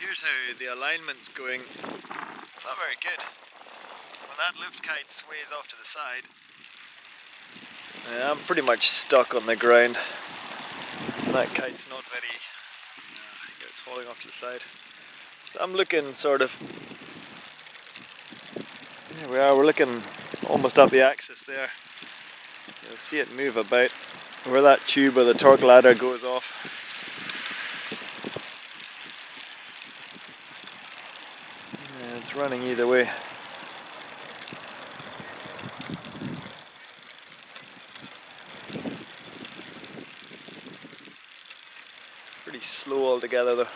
Here's how the alignment's going. Not very good. When that lift kite sways off to the side, yeah, I'm pretty much stuck on the ground. That kite's not very, uh, it's falling off to the side. So I'm looking sort of, here we are, we're looking almost up the axis there. You'll see it move about where that tube or the torque ladder goes off. Yeah, it's running either way. Pretty slow altogether though.